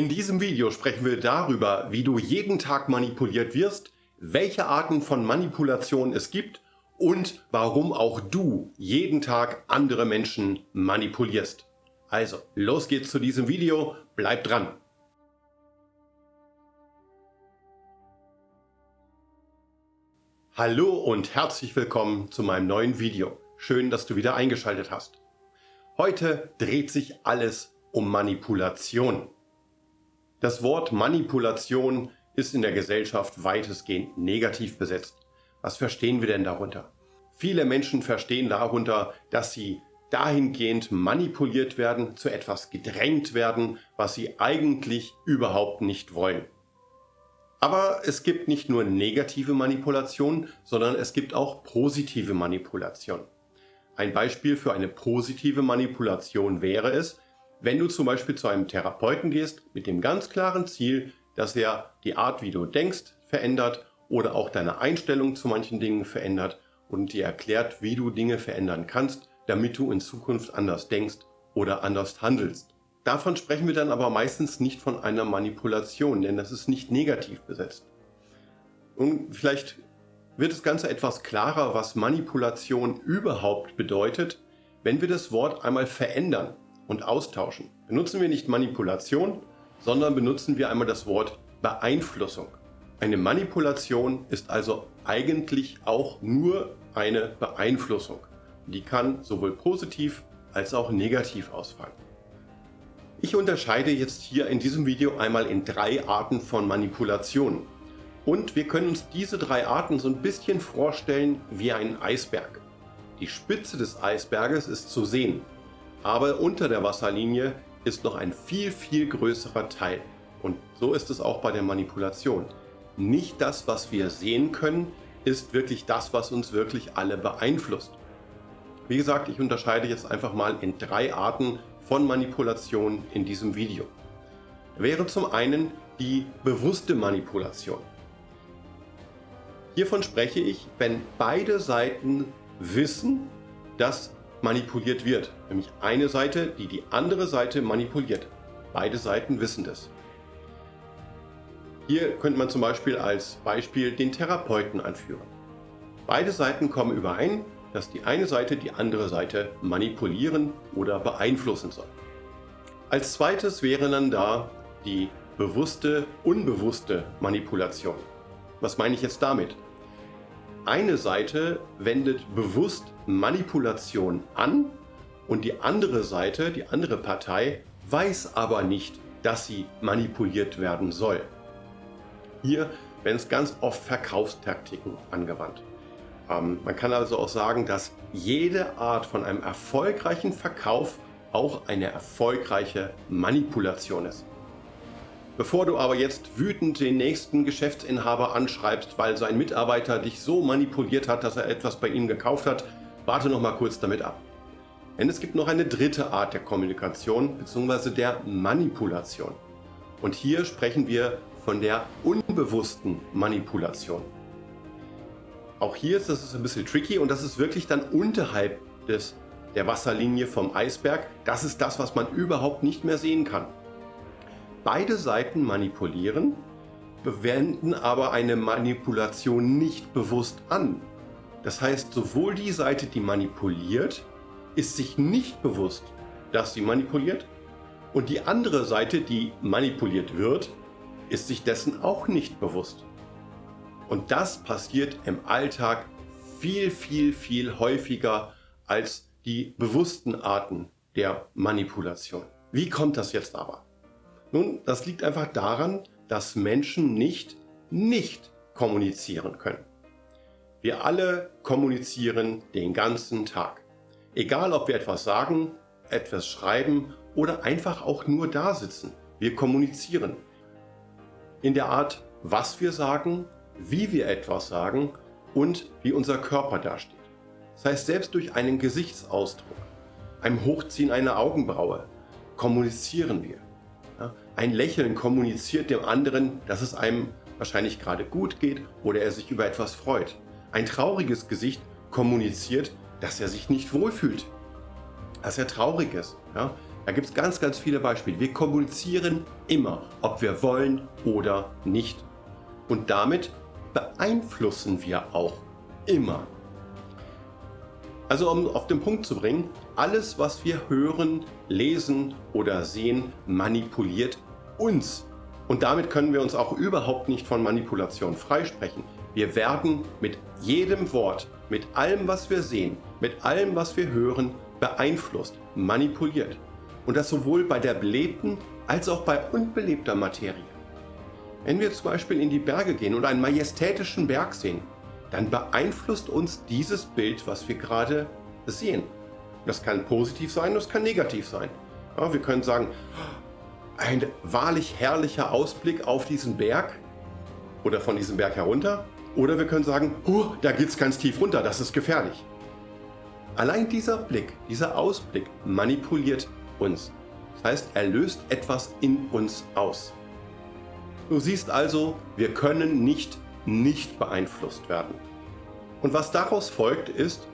In diesem Video sprechen wir darüber, wie du jeden Tag manipuliert wirst, welche Arten von Manipulation es gibt und warum auch du jeden Tag andere Menschen manipulierst. Also, los geht's zu diesem Video, bleib dran! Hallo und herzlich willkommen zu meinem neuen Video. Schön, dass du wieder eingeschaltet hast. Heute dreht sich alles um Manipulation. Das Wort Manipulation ist in der Gesellschaft weitestgehend negativ besetzt. Was verstehen wir denn darunter? Viele Menschen verstehen darunter, dass sie dahingehend manipuliert werden, zu etwas gedrängt werden, was sie eigentlich überhaupt nicht wollen. Aber es gibt nicht nur negative Manipulation, sondern es gibt auch positive Manipulation. Ein Beispiel für eine positive Manipulation wäre es, wenn du zum Beispiel zu einem Therapeuten gehst mit dem ganz klaren Ziel, dass er die Art, wie du denkst, verändert oder auch deine Einstellung zu manchen Dingen verändert und dir erklärt, wie du Dinge verändern kannst, damit du in Zukunft anders denkst oder anders handelst. Davon sprechen wir dann aber meistens nicht von einer Manipulation, denn das ist nicht negativ besetzt. Und vielleicht wird das Ganze etwas klarer, was Manipulation überhaupt bedeutet, wenn wir das Wort einmal verändern und austauschen. Benutzen wir nicht Manipulation, sondern benutzen wir einmal das Wort Beeinflussung. Eine Manipulation ist also eigentlich auch nur eine Beeinflussung. Die kann sowohl positiv als auch negativ ausfallen. Ich unterscheide jetzt hier in diesem Video einmal in drei Arten von Manipulation. Und wir können uns diese drei Arten so ein bisschen vorstellen wie ein Eisberg. Die Spitze des Eisberges ist zu sehen, aber unter der Wasserlinie ist noch ein viel, viel größerer Teil. Und so ist es auch bei der Manipulation. Nicht das, was wir sehen können, ist wirklich das, was uns wirklich alle beeinflusst. Wie gesagt, ich unterscheide jetzt einfach mal in drei Arten von Manipulation in diesem Video. Wäre zum einen die bewusste Manipulation. Hiervon spreche ich, wenn beide Seiten wissen, dass manipuliert wird. Nämlich eine Seite, die die andere Seite manipuliert. Beide Seiten wissen das. Hier könnte man zum Beispiel als Beispiel den Therapeuten anführen. Beide Seiten kommen überein, dass die eine Seite die andere Seite manipulieren oder beeinflussen soll. Als zweites wäre dann da die bewusste, unbewusste Manipulation. Was meine ich jetzt damit? Eine Seite wendet bewusst Manipulation an und die andere Seite, die andere Partei, weiß aber nicht, dass sie manipuliert werden soll. Hier werden es ganz oft Verkaufstaktiken angewandt. Ähm, man kann also auch sagen, dass jede Art von einem erfolgreichen Verkauf auch eine erfolgreiche Manipulation ist. Bevor du aber jetzt wütend den nächsten Geschäftsinhaber anschreibst, weil sein Mitarbeiter dich so manipuliert hat, dass er etwas bei ihm gekauft hat, warte noch mal kurz damit ab. Denn es gibt noch eine dritte Art der Kommunikation bzw. der Manipulation. Und hier sprechen wir von der unbewussten Manipulation. Auch hier ist das ein bisschen tricky und das ist wirklich dann unterhalb des, der Wasserlinie vom Eisberg. Das ist das, was man überhaupt nicht mehr sehen kann. Beide Seiten manipulieren, bewenden aber eine Manipulation nicht bewusst an. Das heißt, sowohl die Seite, die manipuliert, ist sich nicht bewusst, dass sie manipuliert und die andere Seite, die manipuliert wird, ist sich dessen auch nicht bewusst. Und das passiert im Alltag viel, viel, viel häufiger als die bewussten Arten der Manipulation. Wie kommt das jetzt aber? Nun, das liegt einfach daran, dass Menschen nicht nicht kommunizieren können. Wir alle kommunizieren den ganzen Tag. Egal, ob wir etwas sagen, etwas schreiben oder einfach auch nur da sitzen. Wir kommunizieren. In der Art, was wir sagen, wie wir etwas sagen und wie unser Körper dasteht. Das heißt, selbst durch einen Gesichtsausdruck, einem Hochziehen einer Augenbraue, kommunizieren wir. Ein Lächeln kommuniziert dem anderen, dass es einem wahrscheinlich gerade gut geht oder er sich über etwas freut. Ein trauriges Gesicht kommuniziert, dass er sich nicht wohlfühlt, dass er traurig ist. Ja? Da gibt es ganz, ganz viele Beispiele. Wir kommunizieren immer, ob wir wollen oder nicht. Und damit beeinflussen wir auch immer. Also um auf den Punkt zu bringen, alles was wir hören, lesen oder sehen, manipuliert uns. Und damit können wir uns auch überhaupt nicht von Manipulation freisprechen. Wir werden mit jedem Wort, mit allem was wir sehen, mit allem was wir hören, beeinflusst, manipuliert. Und das sowohl bei der belebten als auch bei unbelebter Materie. Wenn wir zum Beispiel in die Berge gehen und einen majestätischen Berg sehen, dann beeinflusst uns dieses Bild, was wir gerade sehen. Das kann positiv sein, das kann negativ sein. Ja, wir können sagen, ein wahrlich herrlicher Ausblick auf diesen Berg oder von diesem Berg herunter. Oder wir können sagen, oh, da geht es ganz tief runter, das ist gefährlich. Allein dieser Blick, dieser Ausblick manipuliert uns. Das heißt, er löst etwas in uns aus. Du siehst also, wir können nicht nicht beeinflusst werden. Und was daraus folgt ist,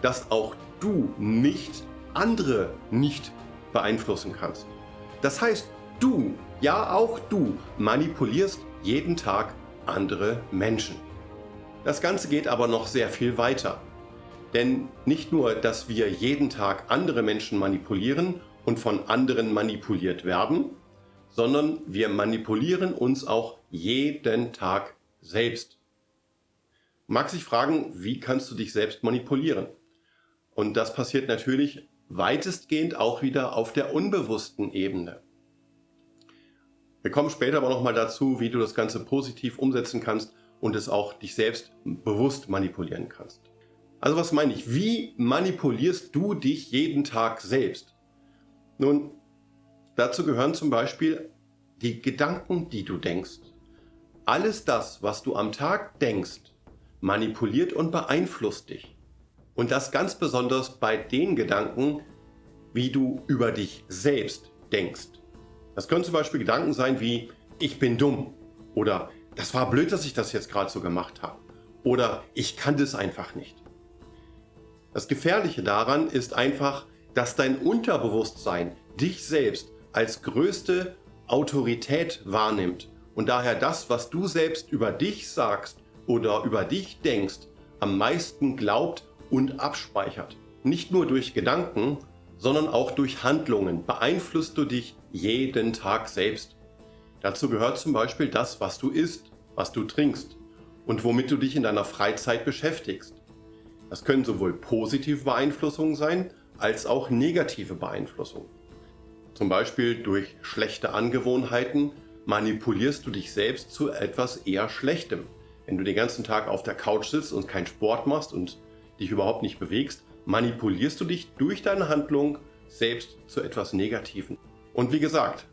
dass auch du nicht andere nicht beeinflussen kannst. Das heißt, du, ja auch du, manipulierst jeden Tag andere Menschen. Das Ganze geht aber noch sehr viel weiter. Denn nicht nur, dass wir jeden Tag andere Menschen manipulieren und von anderen manipuliert werden, sondern wir manipulieren uns auch jeden Tag selbst. Mag sich fragen, wie kannst du dich selbst manipulieren? Und das passiert natürlich weitestgehend auch wieder auf der unbewussten Ebene. Wir kommen später aber nochmal dazu, wie du das Ganze positiv umsetzen kannst und es auch dich selbst bewusst manipulieren kannst. Also was meine ich? Wie manipulierst du dich jeden Tag selbst? Nun, dazu gehören zum Beispiel die Gedanken, die du denkst. Alles das, was du am Tag denkst, manipuliert und beeinflusst dich. Und das ganz besonders bei den Gedanken, wie du über dich selbst denkst. Das können zum Beispiel Gedanken sein wie, ich bin dumm oder das war blöd, dass ich das jetzt gerade so gemacht habe oder ich kann das einfach nicht. Das Gefährliche daran ist einfach, dass dein Unterbewusstsein dich selbst als größte Autorität wahrnimmt und daher das, was du selbst über dich sagst oder über dich denkst, am meisten glaubt und abspeichert. Nicht nur durch Gedanken, sondern auch durch Handlungen beeinflusst du dich jeden Tag selbst. Dazu gehört zum Beispiel das, was du isst, was du trinkst und womit du dich in deiner Freizeit beschäftigst. Das können sowohl positive Beeinflussungen sein, als auch negative Beeinflussungen. Zum Beispiel durch schlechte Angewohnheiten manipulierst du dich selbst zu etwas eher Schlechtem. Wenn du den ganzen Tag auf der Couch sitzt und keinen Sport machst und dich überhaupt nicht bewegst, manipulierst du dich durch deine Handlung selbst zu etwas Negativen. Und wie gesagt,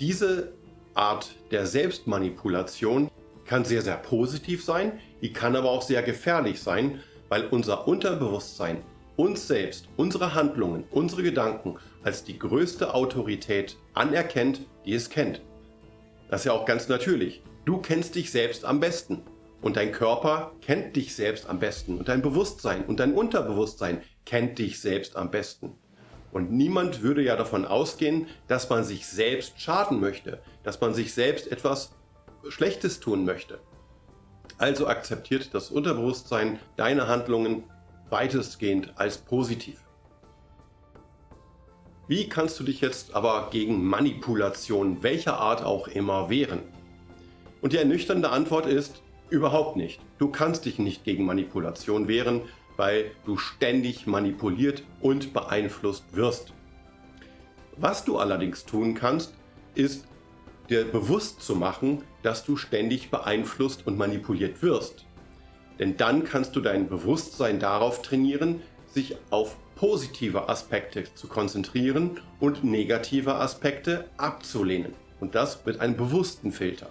diese Art der Selbstmanipulation kann sehr, sehr positiv sein, die kann aber auch sehr gefährlich sein, weil unser Unterbewusstsein uns selbst, unsere Handlungen, unsere Gedanken als die größte Autorität anerkennt, die es kennt. Das ist ja auch ganz natürlich. Du kennst dich selbst am besten. Und dein Körper kennt dich selbst am besten. Und dein Bewusstsein und dein Unterbewusstsein kennt dich selbst am besten. Und niemand würde ja davon ausgehen, dass man sich selbst schaden möchte, dass man sich selbst etwas Schlechtes tun möchte. Also akzeptiert das Unterbewusstsein deine Handlungen weitestgehend als positiv. Wie kannst du dich jetzt aber gegen Manipulation welcher Art auch immer wehren? Und die ernüchternde Antwort ist, überhaupt nicht. Du kannst dich nicht gegen Manipulation wehren, weil du ständig manipuliert und beeinflusst wirst. Was du allerdings tun kannst, ist dir bewusst zu machen, dass du ständig beeinflusst und manipuliert wirst. Denn dann kannst du dein Bewusstsein darauf trainieren, sich auf positive Aspekte zu konzentrieren und negative Aspekte abzulehnen. Und das mit einem bewussten Filter.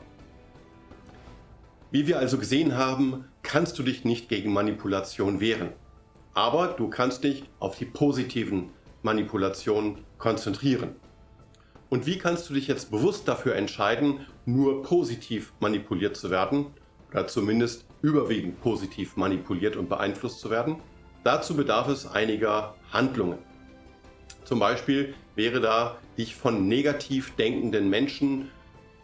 Wie wir also gesehen haben, kannst du dich nicht gegen Manipulation wehren. Aber du kannst dich auf die positiven Manipulationen konzentrieren. Und wie kannst du dich jetzt bewusst dafür entscheiden, nur positiv manipuliert zu werden oder zumindest überwiegend positiv manipuliert und beeinflusst zu werden? Dazu bedarf es einiger Handlungen. Zum Beispiel wäre da, dich von negativ denkenden Menschen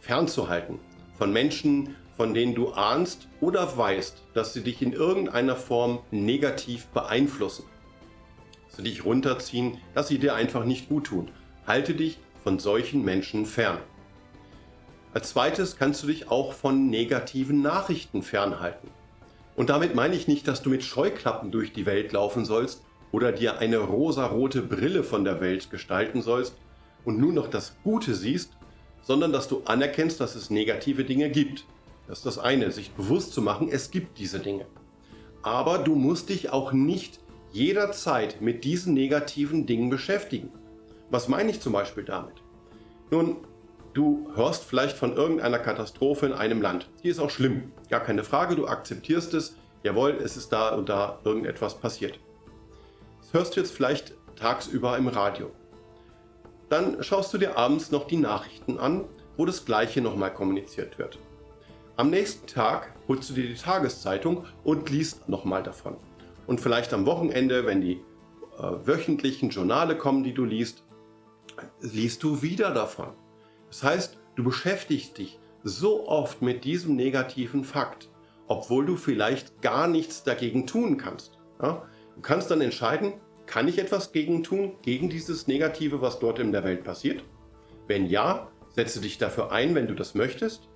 fernzuhalten. Von Menschen, von denen du ahnst oder weißt, dass sie dich in irgendeiner Form negativ beeinflussen. Dass sie dich runterziehen, dass sie dir einfach nicht gut tun. Halte dich von solchen Menschen fern. Als zweites kannst du dich auch von negativen Nachrichten fernhalten. Und damit meine ich nicht, dass du mit Scheuklappen durch die Welt laufen sollst oder dir eine rosarote Brille von der Welt gestalten sollst und nur noch das Gute siehst, sondern dass du anerkennst, dass es negative Dinge gibt. Das ist das eine, sich bewusst zu machen, es gibt diese Dinge. Aber du musst dich auch nicht jederzeit mit diesen negativen Dingen beschäftigen. Was meine ich zum Beispiel damit? Nun, Du hörst vielleicht von irgendeiner Katastrophe in einem Land. Die ist auch schlimm, gar keine Frage, du akzeptierst es. Jawohl, es ist da und da irgendetwas passiert. Das hörst du jetzt vielleicht tagsüber im Radio. Dann schaust du dir abends noch die Nachrichten an, wo das Gleiche nochmal kommuniziert wird. Am nächsten Tag holst du dir die Tageszeitung und liest nochmal davon. Und vielleicht am Wochenende, wenn die äh, wöchentlichen Journale kommen, die du liest, liest du wieder davon. Das heißt, du beschäftigst dich so oft mit diesem negativen Fakt, obwohl du vielleicht gar nichts dagegen tun kannst. Ja? Du kannst dann entscheiden, kann ich etwas gegen tun, gegen dieses Negative, was dort in der Welt passiert? Wenn ja, setze dich dafür ein, wenn du das möchtest.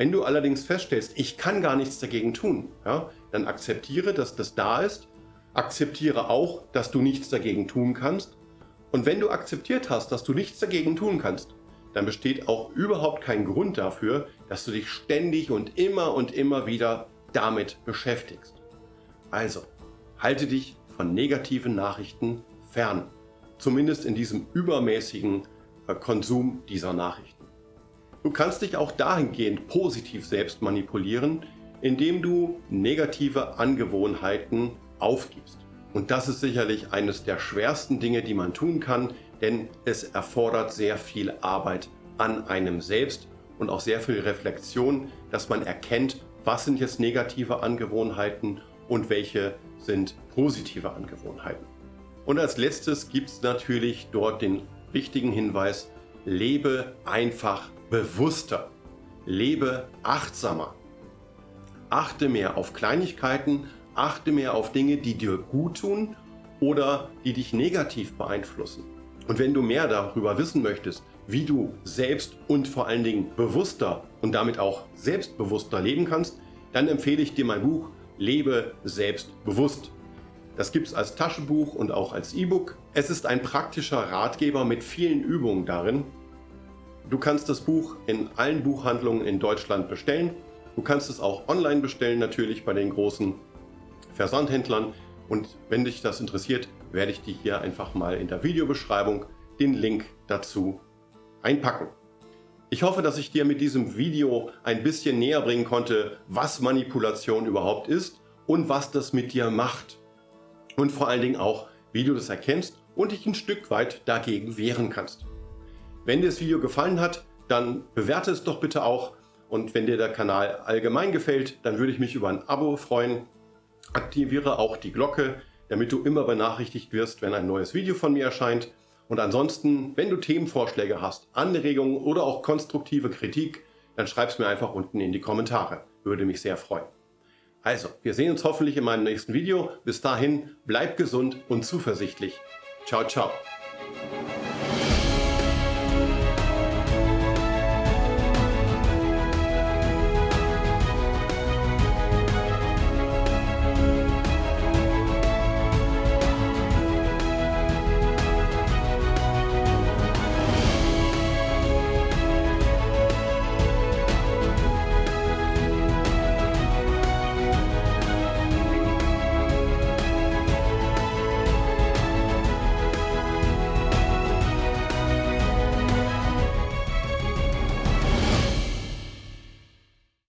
Wenn du allerdings feststellst, ich kann gar nichts dagegen tun, ja, dann akzeptiere, dass das da ist. Akzeptiere auch, dass du nichts dagegen tun kannst. Und wenn du akzeptiert hast, dass du nichts dagegen tun kannst, dann besteht auch überhaupt kein Grund dafür, dass du dich ständig und immer und immer wieder damit beschäftigst. Also, halte dich von negativen Nachrichten fern. Zumindest in diesem übermäßigen äh, Konsum dieser Nachrichten. Du kannst dich auch dahingehend positiv selbst manipulieren, indem du negative Angewohnheiten aufgibst. Und das ist sicherlich eines der schwersten Dinge, die man tun kann, denn es erfordert sehr viel Arbeit an einem selbst und auch sehr viel Reflexion, dass man erkennt, was sind jetzt negative Angewohnheiten und welche sind positive Angewohnheiten. Und als letztes gibt es natürlich dort den wichtigen Hinweis, lebe einfach bewusster, lebe achtsamer. Achte mehr auf Kleinigkeiten, achte mehr auf Dinge, die dir gut tun oder die dich negativ beeinflussen. Und wenn du mehr darüber wissen möchtest, wie du selbst und vor allen Dingen bewusster und damit auch selbstbewusster leben kannst, dann empfehle ich dir mein Buch Lebe selbstbewusst. Das gibt es als Taschenbuch und auch als E-Book. Es ist ein praktischer Ratgeber mit vielen Übungen darin. Du kannst das Buch in allen Buchhandlungen in Deutschland bestellen. Du kannst es auch online bestellen, natürlich bei den großen Versandhändlern. Und wenn dich das interessiert, werde ich dir hier einfach mal in der Videobeschreibung den Link dazu einpacken. Ich hoffe, dass ich dir mit diesem Video ein bisschen näher bringen konnte, was Manipulation überhaupt ist und was das mit dir macht. Und vor allen Dingen auch, wie du das erkennst und dich ein Stück weit dagegen wehren kannst. Wenn dir das Video gefallen hat, dann bewerte es doch bitte auch. Und wenn dir der Kanal allgemein gefällt, dann würde ich mich über ein Abo freuen. Aktiviere auch die Glocke, damit du immer benachrichtigt wirst, wenn ein neues Video von mir erscheint. Und ansonsten, wenn du Themenvorschläge hast, Anregungen oder auch konstruktive Kritik, dann schreib es mir einfach unten in die Kommentare. Würde mich sehr freuen. Also, wir sehen uns hoffentlich in meinem nächsten Video. Bis dahin, bleib gesund und zuversichtlich. Ciao, ciao.